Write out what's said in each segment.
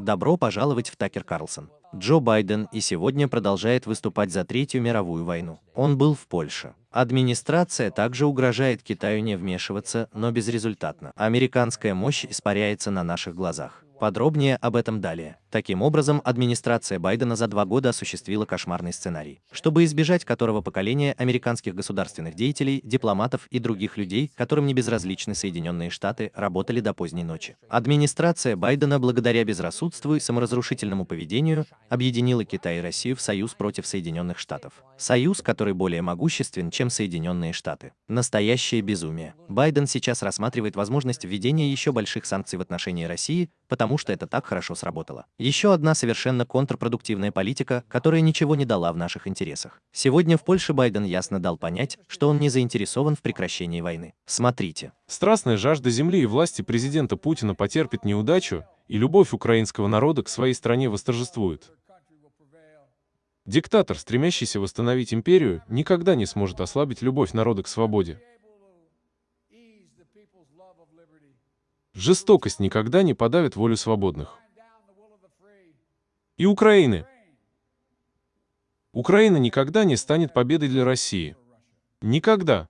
Добро пожаловать в Такер Карлсон. Джо Байден и сегодня продолжает выступать за Третью мировую войну. Он был в Польше. Администрация также угрожает Китаю не вмешиваться, но безрезультатно. Американская мощь испаряется на наших глазах. Подробнее об этом далее. Таким образом, администрация Байдена за два года осуществила кошмарный сценарий, чтобы избежать которого поколение американских государственных деятелей, дипломатов и других людей, которым не безразличны Соединенные Штаты, работали до поздней ночи. Администрация Байдена, благодаря безрассудству и саморазрушительному поведению, объединила Китай и Россию в союз против Соединенных Штатов. Союз, который более могуществен, чем Соединенные Штаты. Настоящее безумие. Байден сейчас рассматривает возможность введения еще больших санкций в отношении России, потому что это так хорошо сработало. Еще одна совершенно контрпродуктивная политика, которая ничего не дала в наших интересах. Сегодня в Польше Байден ясно дал понять, что он не заинтересован в прекращении войны. Смотрите. Страстная жажда земли и власти президента Путина потерпит неудачу, и любовь украинского народа к своей стране восторжествует. Диктатор, стремящийся восстановить империю, никогда не сможет ослабить любовь народа к свободе. Жестокость никогда не подавит волю свободных. И Украины. Украина никогда не станет победой для России. Никогда.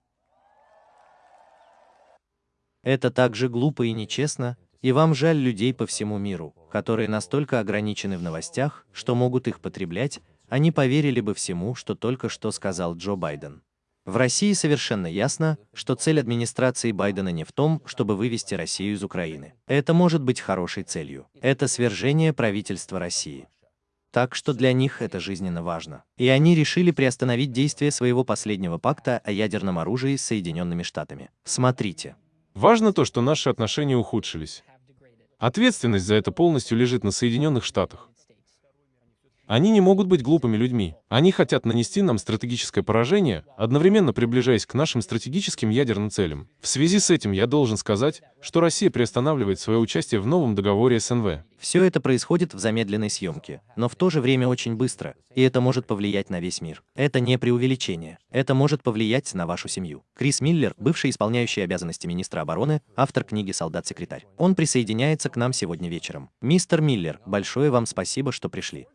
Это также глупо и нечестно, и вам жаль людей по всему миру, которые настолько ограничены в новостях, что могут их потреблять, они поверили бы всему, что только что сказал Джо Байден. В России совершенно ясно, что цель администрации Байдена не в том, чтобы вывести Россию из Украины. Это может быть хорошей целью. Это свержение правительства России. Так что для них это жизненно важно. И они решили приостановить действие своего последнего пакта о ядерном оружии с Соединенными Штатами. Смотрите. Важно то, что наши отношения ухудшились. Ответственность за это полностью лежит на Соединенных Штатах. Они не могут быть глупыми людьми. Они хотят нанести нам стратегическое поражение, одновременно приближаясь к нашим стратегическим ядерным целям. В связи с этим я должен сказать, что Россия приостанавливает свое участие в новом договоре СНВ. Все это происходит в замедленной съемке, но в то же время очень быстро, и это может повлиять на весь мир. Это не преувеличение. Это может повлиять на вашу семью. Крис Миллер, бывший исполняющий обязанности министра обороны, автор книги «Солдат-секретарь». Он присоединяется к нам сегодня вечером. Мистер Миллер, большое вам спасибо, что пришли.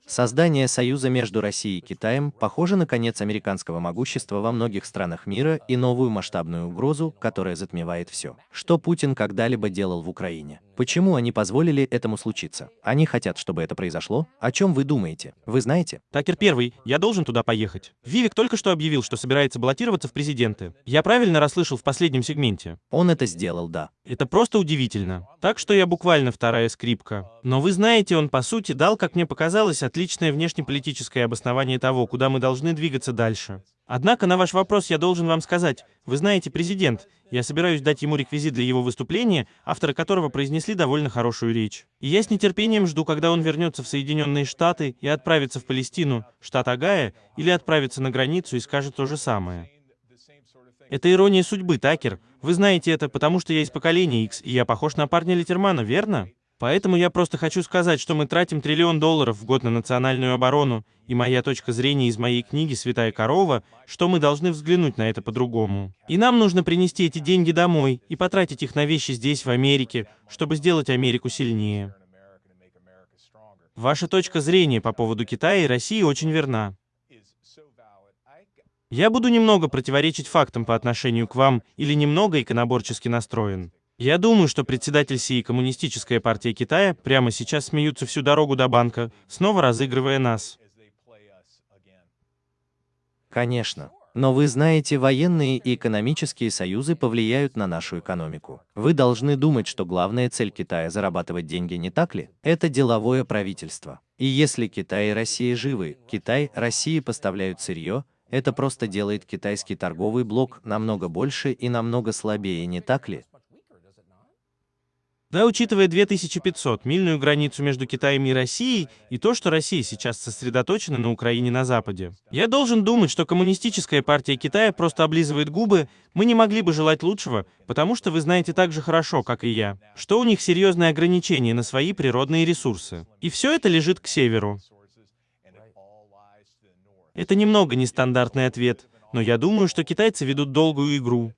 Создание союза между Россией и Китаем похоже на конец американского могущества во многих странах мира и новую масштабную угрозу, которая затмевает все, что Путин когда-либо делал в Украине. Почему они позволили этому случиться? Они хотят, чтобы это произошло? О чем вы думаете? Вы знаете? Такер первый, я должен туда поехать. Вивик только что объявил, что собирается баллотироваться в президенты. Я правильно расслышал в последнем сегменте? Он это сделал, да. Это просто удивительно. Так что я буквально вторая скрипка. Но вы знаете, он по сути дал, как мне показалось, отличное внешнеполитическое обоснование того, куда мы должны двигаться дальше. Однако на ваш вопрос я должен вам сказать, вы знаете, президент, я собираюсь дать ему реквизит для его выступления, авторы которого произнесли довольно хорошую речь. И я с нетерпением жду, когда он вернется в Соединенные Штаты и отправится в Палестину, штат Агая, или отправится на границу и скажет то же самое. Это ирония судьбы, Такер. Вы знаете это, потому что я из поколения X, и я похож на парня Литермана, верно? Поэтому я просто хочу сказать, что мы тратим триллион долларов в год на национальную оборону, и моя точка зрения из моей книги «Святая корова», что мы должны взглянуть на это по-другому. И нам нужно принести эти деньги домой и потратить их на вещи здесь, в Америке, чтобы сделать Америку сильнее. Ваша точка зрения по поводу Китая и России очень верна. Я буду немного противоречить фактам по отношению к вам или немного иконоборчески настроен. Я думаю, что председатель СИИ Коммунистическая партия Китая прямо сейчас смеются всю дорогу до банка, снова разыгрывая нас. Конечно. Но вы знаете, военные и экономические союзы повлияют на нашу экономику. Вы должны думать, что главная цель Китая – зарабатывать деньги, не так ли? Это деловое правительство. И если Китай и Россия живы, Китай, Россия поставляют сырье, это просто делает китайский торговый блок намного больше и намного слабее, не так ли? Да, учитывая 2500-мильную границу между Китаем и Россией, и то, что Россия сейчас сосредоточена на Украине на Западе. Я должен думать, что коммунистическая партия Китая просто облизывает губы, мы не могли бы желать лучшего, потому что вы знаете так же хорошо, как и я, что у них серьезные ограничения на свои природные ресурсы. И все это лежит к северу. Это немного нестандартный ответ, но я думаю, что китайцы ведут долгую игру.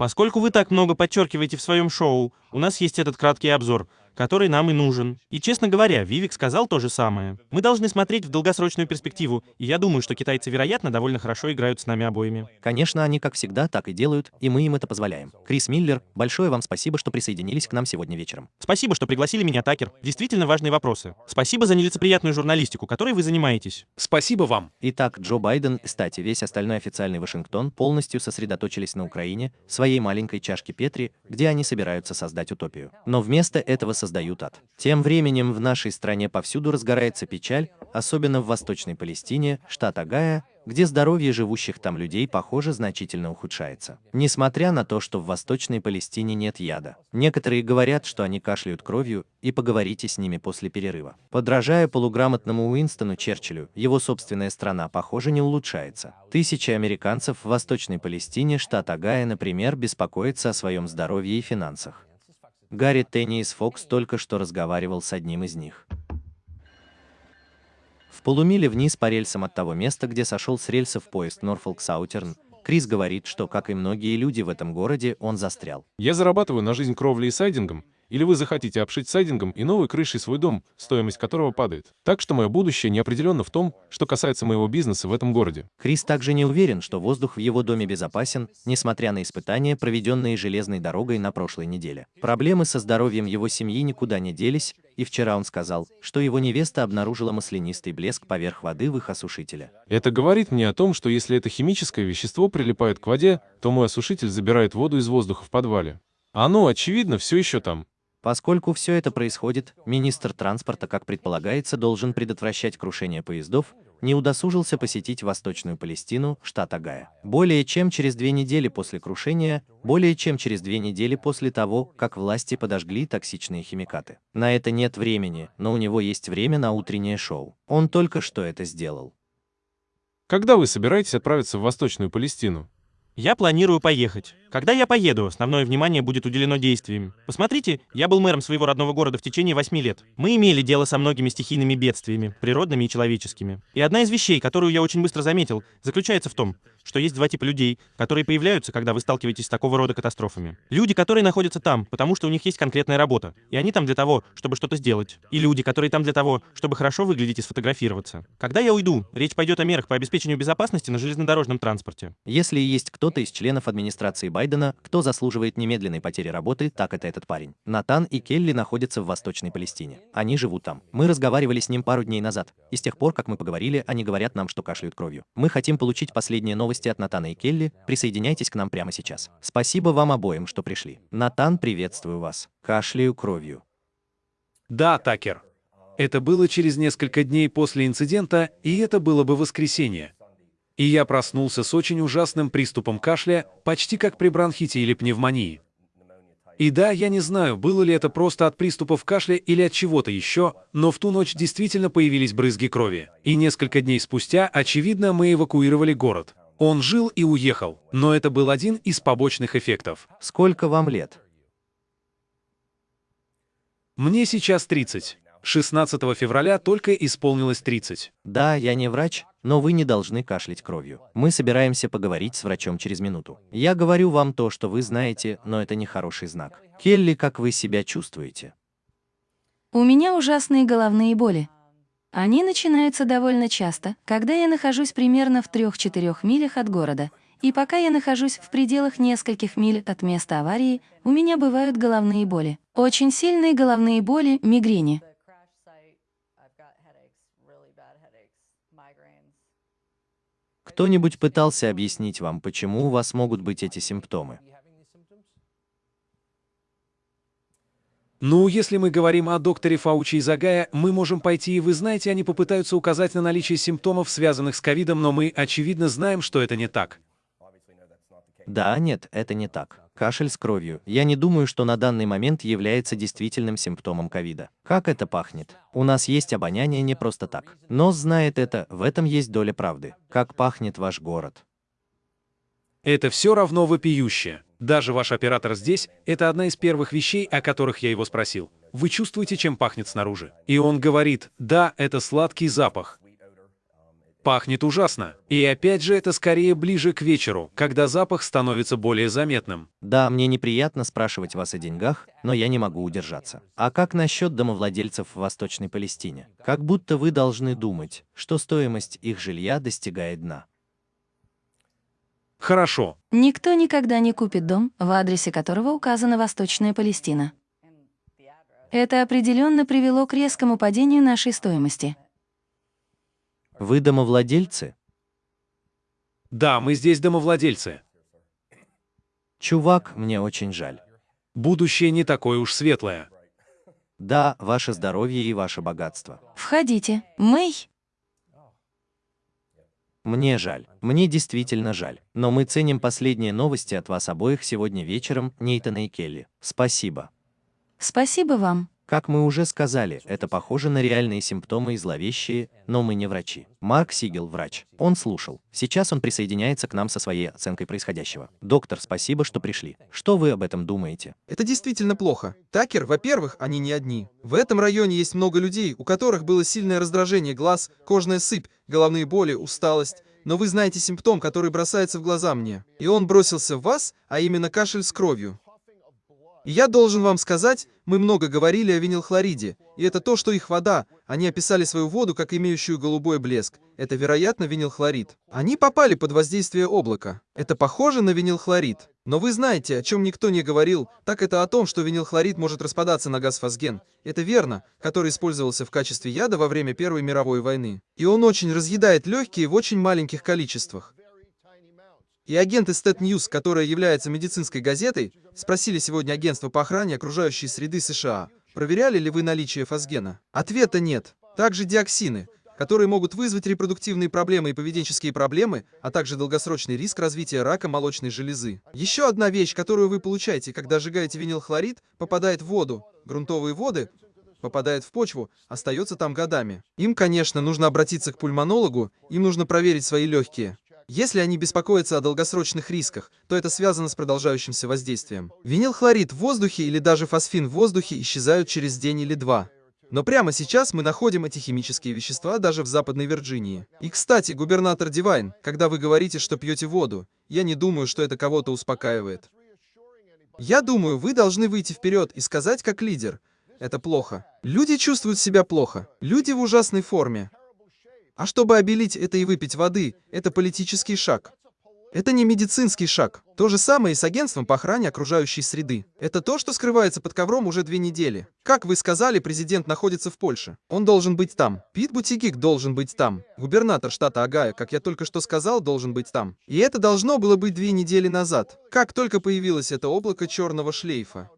Поскольку вы так много подчеркиваете в своем шоу, у нас есть этот краткий обзор. Который нам и нужен. И, честно говоря, Вивик сказал то же самое. Мы должны смотреть в долгосрочную перспективу, и я думаю, что китайцы, вероятно, довольно хорошо играют с нами обоими. Конечно, они, как всегда, так и делают, и мы им это позволяем. Крис Миллер, большое вам спасибо, что присоединились к нам сегодня вечером. Спасибо, что пригласили меня, Такер. Действительно важные вопросы. Спасибо за нелицеприятную журналистику, которой вы занимаетесь. Спасибо вам. Итак, Джо Байден, кстати, весь остальной официальный Вашингтон полностью сосредоточились на Украине, своей маленькой чашке Петри, где они собираются создать утопию. Но вместо этого создают ад. Тем временем в нашей стране повсюду разгорается печаль, особенно в Восточной Палестине, штат Агая, где здоровье живущих там людей, похоже, значительно ухудшается. Несмотря на то, что в Восточной Палестине нет яда. Некоторые говорят, что они кашляют кровью, и поговорите с ними после перерыва. Подражая полуграмотному Уинстону Черчиллю, его собственная страна, похоже, не улучшается. Тысячи американцев в Восточной Палестине, штат Агая, например, беспокоятся о своем здоровье и финансах. Гарри Тенни из Фокс только что разговаривал с одним из них. В полумиле вниз по рельсам от того места, где сошел с рельсов поезд Норфолк Саутерн, Крис говорит, что, как и многие люди в этом городе, он застрял. Я зарабатываю на жизнь кровлей и сайдингом, или вы захотите обшить сайдингом и новой крышей свой дом, стоимость которого падает. Так что мое будущее неопределенно в том, что касается моего бизнеса в этом городе. Крис также не уверен, что воздух в его доме безопасен, несмотря на испытания, проведенные железной дорогой на прошлой неделе. Проблемы со здоровьем его семьи никуда не делись, и вчера он сказал, что его невеста обнаружила маслянистый блеск поверх воды в их осушителе. Это говорит мне о том, что если это химическое вещество прилипает к воде, то мой осушитель забирает воду из воздуха в подвале. Оно, очевидно, все еще там. Поскольку все это происходит, министр транспорта, как предполагается, должен предотвращать крушение поездов, не удосужился посетить Восточную Палестину, штат Агая. Более чем через две недели после крушения, более чем через две недели после того, как власти подожгли токсичные химикаты. На это нет времени, но у него есть время на утреннее шоу. Он только что это сделал. Когда вы собираетесь отправиться в Восточную Палестину? Я планирую поехать. Когда я поеду, основное внимание будет уделено действиям. Посмотрите, я был мэром своего родного города в течение восьми лет. Мы имели дело со многими стихийными бедствиями, природными и человеческими. И одна из вещей, которую я очень быстро заметил, заключается в том, что есть два типа людей, которые появляются, когда вы сталкиваетесь с такого рода катастрофами. Люди, которые находятся там, потому что у них есть конкретная работа, и они там для того, чтобы что-то сделать. И люди, которые там для того, чтобы хорошо выглядеть и сфотографироваться. Когда я уйду, речь пойдет о мерах по обеспечению безопасности на железнодорожном транспорте. Если есть кто-то из членов администрации Байдена, кто заслуживает немедленной потери работы, так это этот парень. Натан и Келли находятся в Восточной Палестине. Они живут там. Мы разговаривали с ним пару дней назад, и с тех пор, как мы поговорили, они говорят нам, что кашляют кровью. Мы хотим получить последние новости от Натана и Келли, присоединяйтесь к нам прямо сейчас. Спасибо вам обоим, что пришли. Натан, приветствую вас. Кашляю кровью. Да, Такер. Это было через несколько дней после инцидента, и это было бы воскресенье. И я проснулся с очень ужасным приступом кашля, почти как при бронхите или пневмонии. И да, я не знаю, было ли это просто от приступов кашля или от чего-то еще, но в ту ночь действительно появились брызги крови. И несколько дней спустя, очевидно, мы эвакуировали город. Он жил и уехал, но это был один из побочных эффектов. Сколько вам лет? Мне сейчас 30. 16 февраля только исполнилось 30. Да, я не врач, но вы не должны кашлять кровью. Мы собираемся поговорить с врачом через минуту. Я говорю вам то, что вы знаете, но это не хороший знак. Келли, как вы себя чувствуете? У меня ужасные головные боли. Они начинаются довольно часто, когда я нахожусь примерно в 3-4 милях от города, и пока я нахожусь в пределах нескольких миль от места аварии, у меня бывают головные боли. Очень сильные головные боли, мигрени. Кто-нибудь пытался объяснить вам, почему у вас могут быть эти симптомы? Ну, если мы говорим о докторе Фаучи и Загая, мы можем пойти, и вы знаете, они попытаются указать на наличие симптомов, связанных с ковидом, но мы, очевидно, знаем, что это не так. Да, нет, это не так. Кашель с кровью. Я не думаю, что на данный момент является действительным симптомом ковида. Как это пахнет? У нас есть обоняние не просто так. Нос знает это, в этом есть доля правды. Как пахнет ваш город? Это все равно вопиюще. Даже ваш оператор здесь — это одна из первых вещей, о которых я его спросил. Вы чувствуете, чем пахнет снаружи? И он говорит, да, это сладкий запах. Пахнет ужасно. И опять же это скорее ближе к вечеру, когда запах становится более заметным. Да, мне неприятно спрашивать вас о деньгах, но я не могу удержаться. А как насчет домовладельцев в Восточной Палестине? Как будто вы должны думать, что стоимость их жилья достигает дна. Хорошо. Никто никогда не купит дом, в адресе которого указана Восточная Палестина. Это определенно привело к резкому падению нашей стоимости. Вы домовладельцы? Да, мы здесь домовладельцы. Чувак, мне очень жаль. Будущее не такое уж светлое. Да, ваше здоровье и ваше богатство. Входите. Мэй, Мне жаль. Мне действительно жаль. Но мы ценим последние новости от вас обоих сегодня вечером, Нейтана и Келли. Спасибо. спасибо вам. Как мы уже сказали, это похоже на реальные симптомы и зловещие, но мы не врачи. Марк Сигел – врач. Он слушал. Сейчас он присоединяется к нам со своей оценкой происходящего. Доктор, спасибо, что пришли. Что вы об этом думаете? Это действительно плохо. Такер, во-первых, они не одни. В этом районе есть много людей, у которых было сильное раздражение глаз, кожная сыпь, головные боли, усталость. Но вы знаете симптом, который бросается в глаза мне. И он бросился в вас, а именно кашель с кровью. И я должен вам сказать, мы много говорили о винилхлориде, и это то, что их вода. Они описали свою воду как имеющую голубой блеск. Это, вероятно, винилхлорид. Они попали под воздействие облака. Это похоже на винилхлорид. Но вы знаете, о чем никто не говорил, так это о том, что винилхлорид может распадаться на газ фосген. Это верно, который использовался в качестве яда во время Первой мировой войны. И он очень разъедает легкие в очень маленьких количествах. И агенты Stat News, которая является медицинской газетой, спросили сегодня агентство по охране окружающей среды США, проверяли ли вы наличие фосгена. Ответа нет. Также диоксины, которые могут вызвать репродуктивные проблемы и поведенческие проблемы, а также долгосрочный риск развития рака молочной железы. Еще одна вещь, которую вы получаете, когда сжигаете винилхлорид, попадает в воду. Грунтовые воды попадает в почву, остается там годами. Им, конечно, нужно обратиться к пульмонологу, им нужно проверить свои легкие. Если они беспокоятся о долгосрочных рисках, то это связано с продолжающимся воздействием. Винилхлорид в воздухе или даже фосфин в воздухе исчезают через день или два. Но прямо сейчас мы находим эти химические вещества даже в Западной Вирджинии. И, кстати, губернатор Дивайн, когда вы говорите, что пьете воду, я не думаю, что это кого-то успокаивает. Я думаю, вы должны выйти вперед и сказать как лидер. Это плохо. Люди чувствуют себя плохо. Люди в ужасной форме. А чтобы обелить это и выпить воды, это политический шаг. Это не медицинский шаг. То же самое и с агентством по охране окружающей среды. Это то, что скрывается под ковром уже две недели. Как вы сказали, президент находится в Польше. Он должен быть там. Пит Бутигик должен быть там. Губернатор штата Агая, как я только что сказал, должен быть там. И это должно было быть две недели назад. Как только появилось это облако черного шлейфа.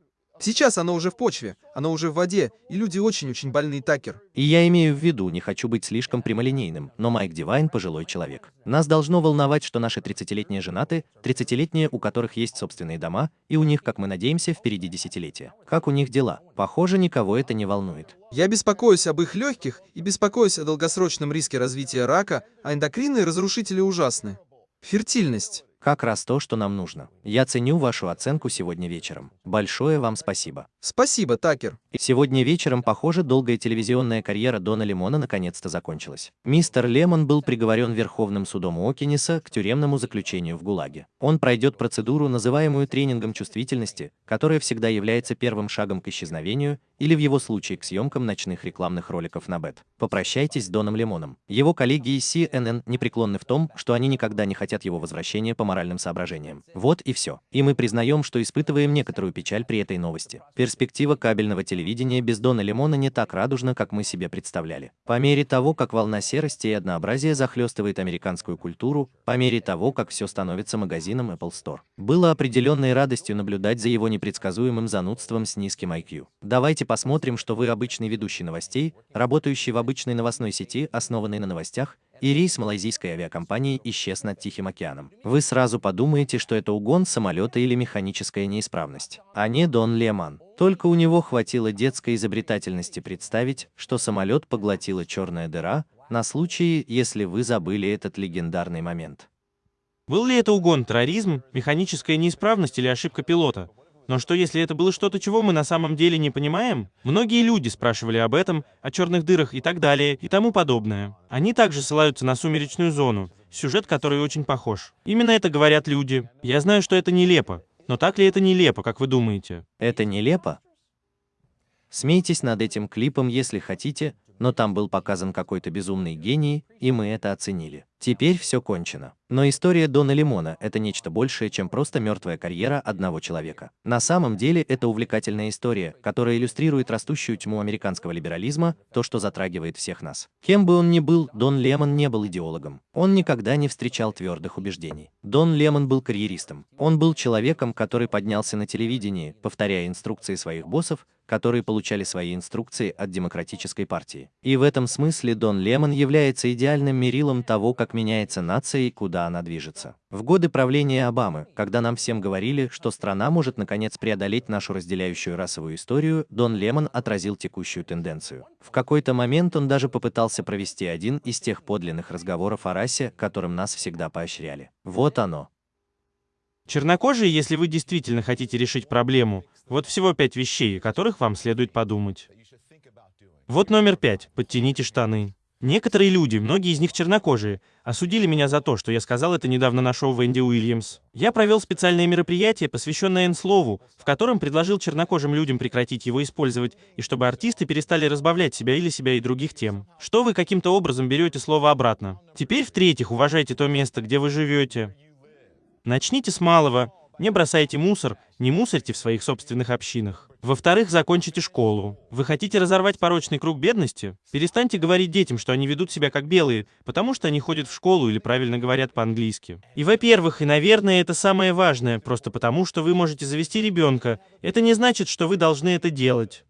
Сейчас оно уже в почве, оно уже в воде, и люди очень-очень больны, Такер. И я имею в виду, не хочу быть слишком прямолинейным, но Майк Дивайн пожилой человек. Нас должно волновать, что наши 30-летние женаты, 30-летние, у которых есть собственные дома, и у них, как мы надеемся, впереди десятилетия. Как у них дела? Похоже, никого это не волнует. Я беспокоюсь об их легких и беспокоюсь о долгосрочном риске развития рака, а эндокринные разрушители ужасны. Фертильность. Как раз то, что нам нужно. Я ценю вашу оценку сегодня вечером. Большое вам спасибо. Спасибо, Такер. Сегодня вечером, похоже, долгая телевизионная карьера Дона Лемона наконец-то закончилась. Мистер Лемон был приговорен Верховным судом Окинеса к тюремному заключению в ГУЛАГе. Он пройдет процедуру, называемую тренингом чувствительности, которая всегда является первым шагом к исчезновению или в его случае к съемкам ночных рекламных роликов на БЭТ. Попрощайтесь с Доном Лемоном. Его коллеги из CNN непреклонны в том, что они никогда не хотят его возвращения по моральным соображениям. Вот и все. И мы признаем, что испытываем некоторую печаль при этой новости. Перспектива кабельного телевидения без Дона Лемона не так радужна, как мы себе представляли. По мере того, как волна серости и однообразия захлестывает американскую культуру, по мере того, как все становится магазином Apple Store, было определенной радостью наблюдать за его непредсказуемым занудством с низким IQ. Давайте посмотрим, что вы обычный ведущий новостей, работающий в обычной новостной сети, основанной на новостях, и рейс малайзийской авиакомпании исчез над Тихим океаном. Вы сразу подумаете, что это угон самолета или механическая неисправность, а не Дон Леман. Только у него хватило детской изобретательности представить, что самолет поглотила черная дыра, на случай, если вы забыли этот легендарный момент. Был ли это угон, терроризм, механическая неисправность или ошибка пилота? Но что если это было что-то, чего мы на самом деле не понимаем? Многие люди спрашивали об этом, о черных дырах и так далее, и тому подобное. Они также ссылаются на сумеречную зону, сюжет который очень похож. Именно это говорят люди. Я знаю, что это нелепо. Но так ли это нелепо, как вы думаете? Это нелепо? Смейтесь над этим клипом, если хотите, но там был показан какой-то безумный гений, и мы это оценили. Теперь все кончено. Но история Дона Лимона – это нечто большее, чем просто мертвая карьера одного человека. На самом деле это увлекательная история, которая иллюстрирует растущую тьму американского либерализма, то, что затрагивает всех нас. Кем бы он ни был, Дон Лемон не был идеологом. Он никогда не встречал твердых убеждений. Дон Лемон был карьеристом. Он был человеком, который поднялся на телевидении, повторяя инструкции своих боссов, которые получали свои инструкции от демократической партии. И в этом смысле Дон Лемон является идеальным мерилом того, как меняется нация и куда она движется. В годы правления Обамы, когда нам всем говорили, что страна может наконец преодолеть нашу разделяющую расовую историю, Дон Лемон отразил текущую тенденцию. В какой-то момент он даже попытался провести один из тех подлинных разговоров о расе, которым нас всегда поощряли. Вот оно. Чернокожие, если вы действительно хотите решить проблему, вот всего пять вещей, о которых вам следует подумать. Вот номер пять. Подтяните штаны. Некоторые люди, многие из них чернокожие, осудили меня за то, что я сказал это недавно на шоу Венди Уильямс. Я провел специальное мероприятие, посвященное N-слову, в котором предложил чернокожим людям прекратить его использовать, и чтобы артисты перестали разбавлять себя или себя и других тем. Что вы каким-то образом берете слово обратно. Теперь, в-третьих, уважайте то место, где вы живете. Начните с малого. Не бросайте мусор, не мусорьте в своих собственных общинах. Во-вторых, закончите школу. Вы хотите разорвать порочный круг бедности? Перестаньте говорить детям, что они ведут себя как белые, потому что они ходят в школу или правильно говорят по-английски. И во-первых, и, наверное, это самое важное, просто потому что вы можете завести ребенка. Это не значит, что вы должны это делать.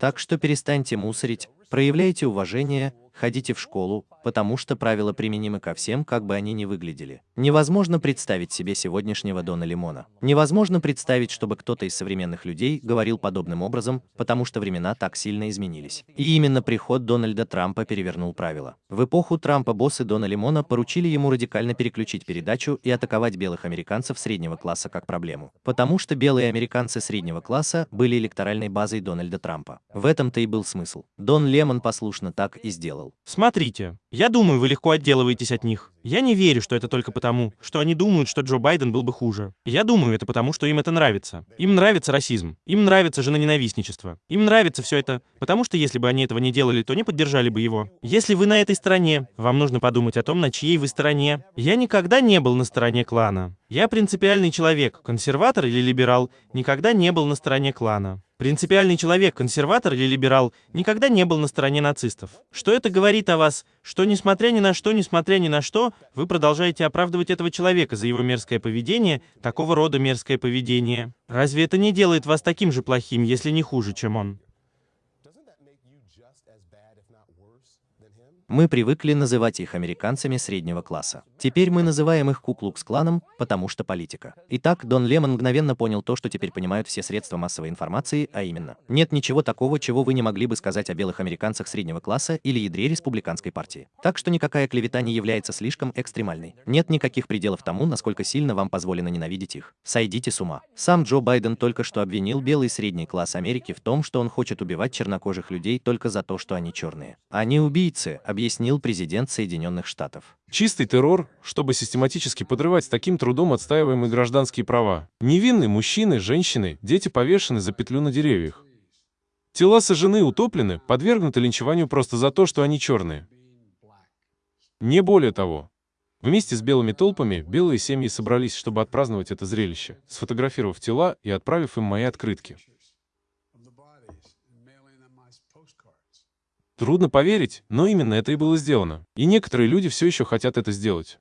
Так что перестаньте мусорить, проявляйте уважение, ходите в школу, потому что правила применимы ко всем, как бы они ни выглядели. Невозможно представить себе сегодняшнего Дона Лимона. Невозможно представить, чтобы кто-то из современных людей говорил подобным образом, потому что времена так сильно изменились. И именно приход Дональда Трампа перевернул правила. В эпоху Трампа боссы Дона Лимона поручили ему радикально переключить передачу и атаковать белых американцев среднего класса как проблему. Потому что белые американцы среднего класса были электоральной базой Дональда Трампа. В этом-то и был смысл. Дон Лемон послушно так и сделал. Смотрите, я думаю, вы легко отделываетесь от них. Я не верю, что это только потому, что они думают, что Джо Байден был бы хуже. Я думаю, это потому, что им это нравится. Им нравится расизм. Им нравится женоненавистничество. Им нравится все это, потому что если бы они этого не делали, то не поддержали бы его. Если вы на этой стороне, вам нужно подумать о том, на чьей вы стороне. Я никогда не был на стороне клана. Я принципиальный человек, консерватор или либерал, никогда не был на стороне клана. Принципиальный человек, консерватор или либерал, никогда не был на стороне нацистов. Что это говорит о вас? Что несмотря ни на что, несмотря ни на что, вы продолжаете оправдывать этого человека за его мерзкое поведение, такого рода мерзкое поведение. Разве это не делает вас таким же плохим, если не хуже, чем он? Мы привыкли называть их американцами среднего класса. Теперь мы называем их Куклукс-кланом, потому что политика. Итак, Дон Лемон мгновенно понял то, что теперь понимают все средства массовой информации, а именно, нет ничего такого, чего вы не могли бы сказать о белых американцах среднего класса или ядре республиканской партии. Так что никакая клевета не является слишком экстремальной. Нет никаких пределов тому, насколько сильно вам позволено ненавидеть их. Сойдите с ума. Сам Джо Байден только что обвинил белый средний класс Америки в том, что он хочет убивать чернокожих людей только за то, что они черные. Они убийцы, объяснил президент Соединенных Штатов. Чистый террор, чтобы систематически подрывать с таким трудом отстаиваемые гражданские права. Невинные мужчины, женщины, дети повешены за петлю на деревьях. Тела сожжены, утоплены, подвергнуты линчеванию просто за то, что они черные. Не более того. Вместе с белыми толпами белые семьи собрались, чтобы отпраздновать это зрелище, сфотографировав тела и отправив им мои открытки. Трудно поверить, но именно это и было сделано. И некоторые люди все еще хотят это сделать.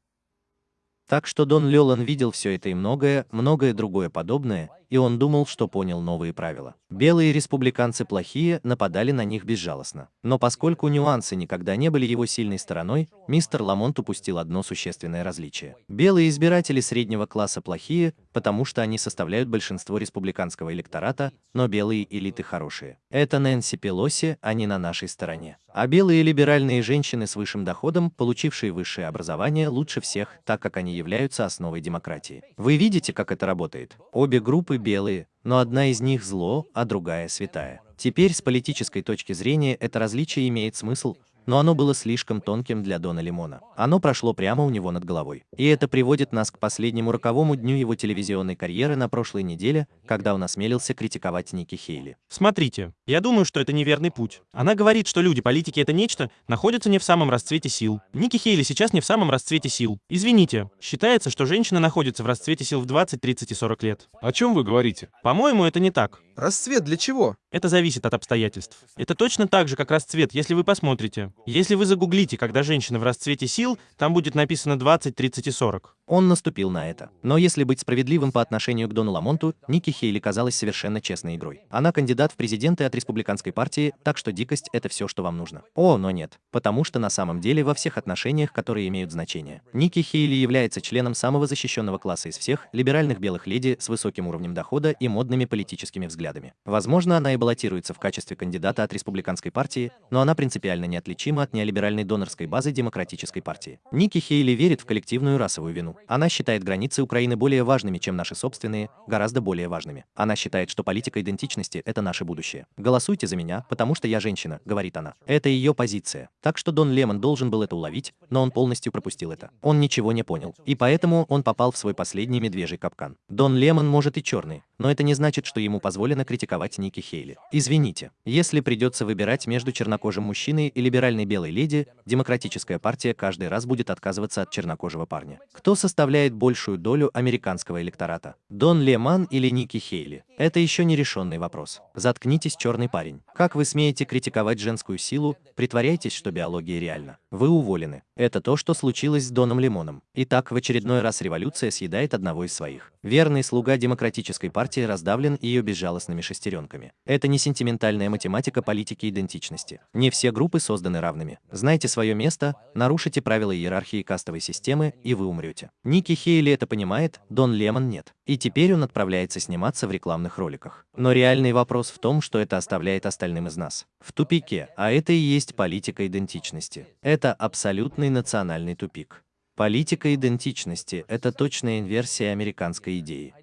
Так что Дон Лелан видел все это и многое, многое другое подобное, и он думал, что понял новые правила. Белые республиканцы плохие, нападали на них безжалостно. Но поскольку нюансы никогда не были его сильной стороной, мистер Ламонт упустил одно существенное различие. Белые избиратели среднего класса плохие, потому что они составляют большинство республиканского электората, но белые элиты хорошие. Это Нэнси Пелоси, они на нашей стороне. А белые либеральные женщины с высшим доходом, получившие высшее образование, лучше всех, так как они являются основой демократии. Вы видите, как это работает? Обе группы белые, но одна из них зло, а другая святая. Теперь с политической точки зрения это различие имеет смысл, но оно было слишком тонким для Дона Лимона. Оно прошло прямо у него над головой. И это приводит нас к последнему роковому дню его телевизионной карьеры на прошлой неделе, когда он осмелился критиковать Ники Хейли. Смотрите, я думаю, что это неверный путь. Она говорит, что люди, политики это нечто, находятся не в самом расцвете сил. Ники Хейли сейчас не в самом расцвете сил. Извините, считается, что женщина находится в расцвете сил в 20, 30 и 40 лет. О чем вы говорите? По-моему, это не так. Расцвет для чего? Это зависит от обстоятельств. Это точно так же, как расцвет, если вы посмотрите. Если вы загуглите, когда женщина в расцвете сил, там будет написано 20, 30 и 40. Он наступил на это. Но если быть справедливым по отношению к Дону Ламонту, Ники Хейли казалась совершенно честной игрой. Она кандидат в президенты от республиканской партии, так что дикость — это все, что вам нужно. О, но нет. Потому что на самом деле во всех отношениях, которые имеют значение. Ники Хейли является членом самого защищенного класса из всех, либеральных белых леди с высоким уровнем дохода и модными политическими взглядами. Возможно, она и баллотируется в качестве кандидата от республиканской партии, но она принципиально неотличима от неолиберальной донорской базы демократической партии. Ники Хейли верит в коллективную расовую вину. Она считает границы Украины более важными, чем наши собственные, гораздо более важными. Она считает, что политика идентичности – это наше будущее. «Голосуйте за меня, потому что я женщина», — говорит она. Это ее позиция. Так что Дон Лемон должен был это уловить, но он полностью пропустил это. Он ничего не понял. И поэтому он попал в свой последний медвежий капкан. Дон Лемон может и черный, но это не значит, что ему позволено критиковать Ники Хейли. Извините, если придется выбирать между чернокожим мужчиной и либеральной белой леди, демократическая партия каждый раз будет отказываться от чернокожего парня. Кто составляет большую долю американского электората? Дон Леман или Ники Хейли? Это еще не решенный вопрос. Заткнитесь, черный парень. Как вы смеете критиковать женскую силу, притворяйтесь, что биология реальна. Вы уволены. Это то, что случилось с Доном Лимоном. Итак, в очередной раз революция съедает одного из своих. Верный слуга демократической партии раздавлен ее безжалостными шестеренками. Это не сентиментальная математика политики идентичности. Не все группы созданы равными. Знайте свое место, нарушите правила иерархии кастовой системы, и вы умрете. Ники Хейли это понимает, Дон Лемон нет. И теперь он отправляется сниматься в рекламных роликах. Но реальный вопрос в том, что это оставляет остальным из нас. В тупике, а это и есть политика идентичности. Это абсолютный национальный тупик. Политика идентичности – это точная инверсия американской идеи.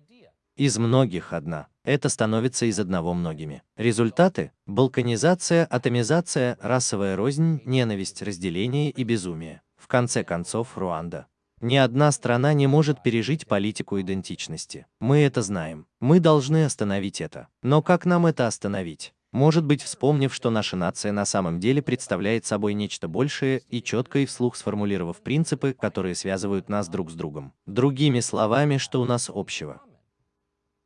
Из многих одна. Это становится из одного многими. Результаты – балканизация, атомизация, расовая рознь, ненависть, разделение и безумие. В конце концов, Руанда. Ни одна страна не может пережить политику идентичности. Мы это знаем. Мы должны остановить это. Но как нам это остановить? Может быть, вспомнив, что наша нация на самом деле представляет собой нечто большее и четко и вслух сформулировав принципы, которые связывают нас друг с другом. Другими словами, что у нас общего.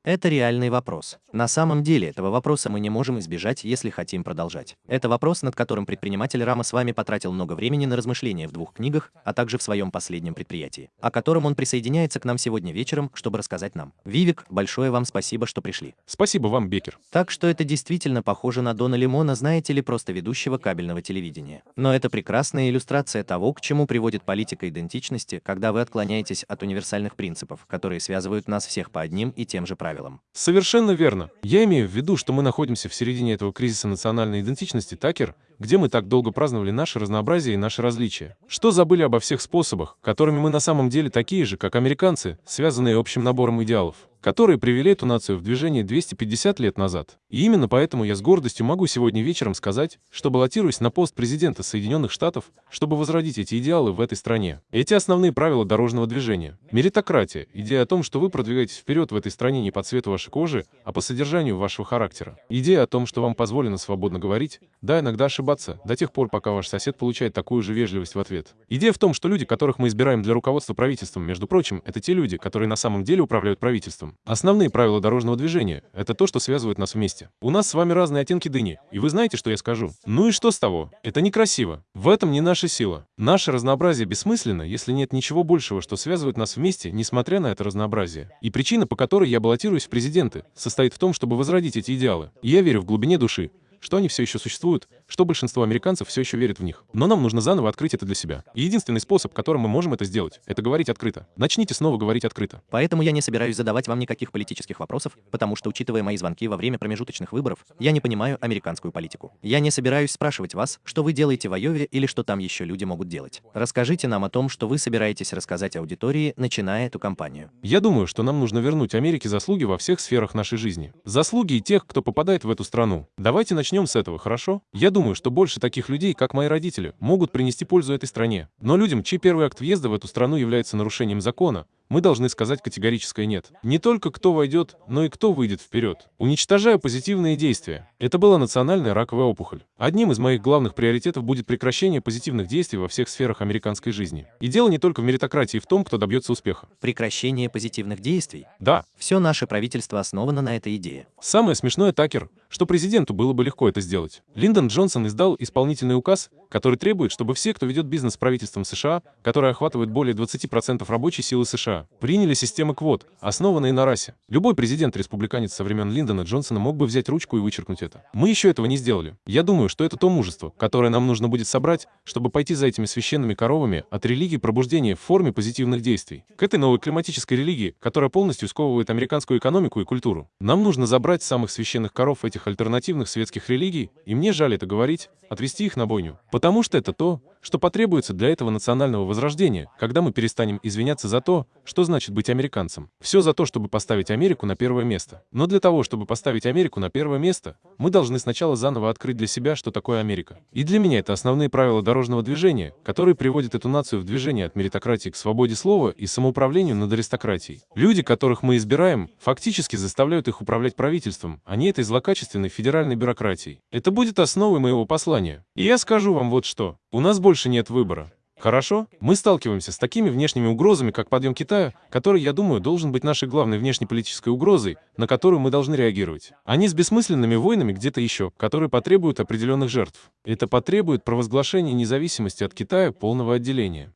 Это реальный вопрос. На самом деле этого вопроса мы не можем избежать, если хотим продолжать. Это вопрос, над которым предприниматель Рама с вами потратил много времени на размышления в двух книгах, а также в своем последнем предприятии, о котором он присоединяется к нам сегодня вечером, чтобы рассказать нам. Вивик, большое вам спасибо, что пришли. Спасибо вам, Бекер. Так что это действительно похоже на Дона Лимона, знаете ли, просто ведущего кабельного телевидения. Но это прекрасная иллюстрация того, к чему приводит политика идентичности, когда вы отклоняетесь от универсальных принципов, которые связывают нас всех по одним и тем же правилам. Совершенно верно. Я имею в виду, что мы находимся в середине этого кризиса национальной идентичности, Такер, где мы так долго праздновали наше разнообразие и наши различия. Что забыли обо всех способах, которыми мы на самом деле такие же, как американцы, связанные общим набором идеалов которые привели эту нацию в движение 250 лет назад. И именно поэтому я с гордостью могу сегодня вечером сказать, что баллотируюсь на пост президента Соединенных Штатов, чтобы возродить эти идеалы в этой стране. Эти основные правила дорожного движения. Меритократия, идея о том, что вы продвигаетесь вперед в этой стране не по цвету вашей кожи, а по содержанию вашего характера. Идея о том, что вам позволено свободно говорить, да, иногда ошибаться, до тех пор, пока ваш сосед получает такую же вежливость в ответ. Идея в том, что люди, которых мы избираем для руководства правительством, между прочим, это те люди, которые на самом деле управляют правительством. Основные правила дорожного движения — это то, что связывает нас вместе. У нас с вами разные оттенки дыни, и вы знаете, что я скажу. Ну и что с того? Это некрасиво. В этом не наша сила. Наше разнообразие бессмысленно, если нет ничего большего, что связывает нас вместе, несмотря на это разнообразие. И причина, по которой я баллотируюсь в президенты, состоит в том, чтобы возродить эти идеалы. И я верю в глубине души, что они все еще существуют, что большинство американцев все еще верит в них. Но нам нужно заново открыть это для себя. И единственный способ, которым мы можем это сделать, это говорить открыто. Начните снова говорить открыто. Поэтому я не собираюсь задавать вам никаких политических вопросов, потому что, учитывая мои звонки во время промежуточных выборов, я не понимаю американскую политику. Я не собираюсь спрашивать вас, что вы делаете в Айове или что там еще люди могут делать. Расскажите нам о том, что вы собираетесь рассказать аудитории, начиная эту кампанию. Я думаю, что нам нужно вернуть Америке заслуги во всех сферах нашей жизни. Заслуги и тех, кто попадает в эту страну. Давайте начнем с этого, хорошо? Я думаю, что больше таких людей, как мои родители, могут принести пользу этой стране. Но людям, чей первый акт въезда в эту страну является нарушением закона, мы должны сказать категорическое «нет». Не только кто войдет, но и кто выйдет вперед. Уничтожая позитивные действия. Это была национальная раковая опухоль. Одним из моих главных приоритетов будет прекращение позитивных действий во всех сферах американской жизни. И дело не только в меритократии в том, кто добьется успеха. Прекращение позитивных действий. Да, Все наше правительство основано на этой идее. Самое смешное, Такер, что президенту было бы легко это сделать. Линдон Джонсон издал исполнительный указ, который требует, чтобы все, кто ведет бизнес с правительством США, которое охватывает более 20% рабочей силы США, приняли системы квот, основанные на расе. Любой президент-республиканец со времен Линдона Джонсона мог бы взять ручку и вычеркнуть это. Мы еще этого не сделали. Я думаю, что это то мужество, которое нам нужно будет собрать, чтобы пойти за этими священными коровами от религии пробуждения в форме позитивных действий. К этой новой климатической религии, которая полностью сковывает американскую экономику и культуру. Нам нужно забрать самых священных коров этих альтернативных светских религий, и мне жаль это говорить, отвести их на бойню. Потому что это то, что потребуется для этого национального возрождения, когда мы перестанем извиняться за то, что значит быть американцем. Все за то, чтобы поставить Америку на первое место. Но для того, чтобы поставить Америку на первое место, мы должны сначала заново открыть для себя, что такое Америка. И для меня это основные правила дорожного движения, которые приводят эту нацию в движение от меритократии к свободе слова и самоуправлению над аристократией. Люди, которых мы избираем, фактически заставляют их управлять правительством, а не этой злокачественной федеральной бюрократией. Это будет основой моего послания. И я скажу вам вот что. У нас больше нет выбора. Хорошо? Мы сталкиваемся с такими внешними угрозами, как подъем Китая, который, я думаю, должен быть нашей главной внешнеполитической угрозой, на которую мы должны реагировать. Они с бессмысленными войнами где-то еще, которые потребуют определенных жертв. Это потребует провозглашения независимости от Китая полного отделения.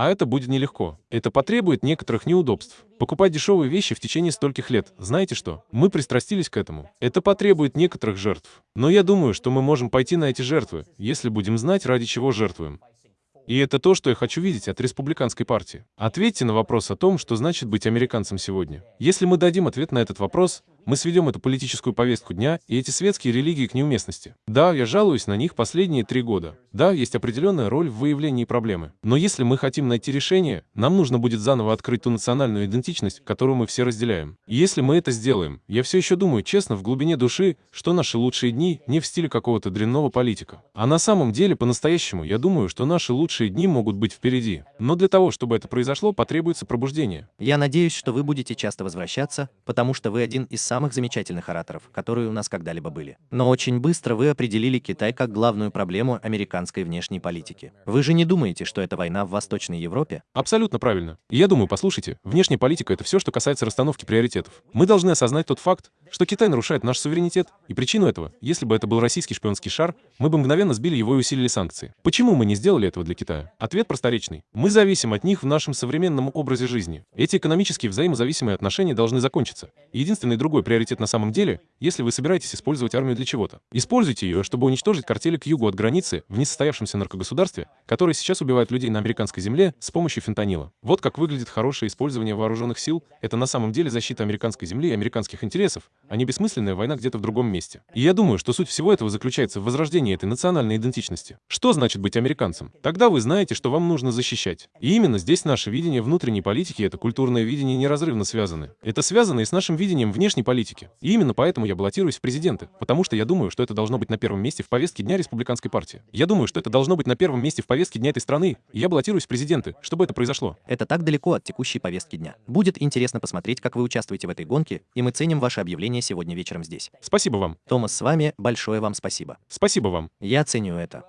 А это будет нелегко. Это потребует некоторых неудобств. Покупать дешевые вещи в течение стольких лет. Знаете что? Мы пристрастились к этому. Это потребует некоторых жертв. Но я думаю, что мы можем пойти на эти жертвы, если будем знать, ради чего жертвуем. И это то, что я хочу видеть от республиканской партии. Ответьте на вопрос о том, что значит быть американцем сегодня. Если мы дадим ответ на этот вопрос, мы сведем эту политическую повестку дня и эти светские религии к неуместности. Да, я жалуюсь на них последние три года. Да, есть определенная роль в выявлении проблемы. Но если мы хотим найти решение, нам нужно будет заново открыть ту национальную идентичность, которую мы все разделяем. И если мы это сделаем, я все еще думаю честно в глубине души, что наши лучшие дни не в стиле какого-то дрянного политика. А на самом деле, по-настоящему, я думаю, что наши лучшие дни могут быть впереди. Но для того, чтобы это произошло, потребуется пробуждение. Я надеюсь, что вы будете часто возвращаться, потому что вы один из самых замечательных ораторов, которые у нас когда-либо были. Но очень быстро вы определили Китай как главную проблему американской внешней политики. Вы же не думаете, что это война в Восточной Европе? Абсолютно правильно. Я думаю, послушайте, внешняя политика — это все, что касается расстановки приоритетов. Мы должны осознать тот факт, что Китай нарушает наш суверенитет, и причину этого, если бы это был российский шпионский шар, мы бы мгновенно сбили его и усилили санкции. Почему мы не сделали этого для Китая? Ответ просторечный. Мы зависим от них в нашем современном образе жизни. Эти экономические взаимозависимые отношения должны закончиться. Единственный другой приоритет на самом деле, если вы собираетесь использовать армию для чего-то. Используйте ее, чтобы уничтожить картели к югу от границы в несостоявшемся наркогосударстве, которое сейчас убивает людей на американской земле с помощью фентанила. Вот как выглядит хорошее использование вооруженных сил. Это на самом деле защита американской земли и американских интересов, а не бессмысленная война где-то в другом месте. И я думаю, что суть всего этого заключается в возрождении этой национальной идентичности. Что значит быть американцем? Тогда вы знаете, что вам нужно защищать. И именно здесь наше видение внутренней политики и это культурное видение неразрывно связаны. Это связано и с нашим видением внешней политики. И именно поэтому я баллотируюсь в президенты, потому что я думаю, что это должно быть на первом месте в повестке дня республиканской партии. Я думаю, что это должно быть на первом месте в повестке дня этой страны, и я баллотируюсь в президенты, чтобы это произошло. Это так далеко от текущей повестки дня. Будет интересно посмотреть, как вы участвуете в этой гонке, и мы ценим ваше объявление сегодня вечером здесь. Спасибо вам. Томас с вами, большое вам спасибо. Спасибо вам. Я ценю это.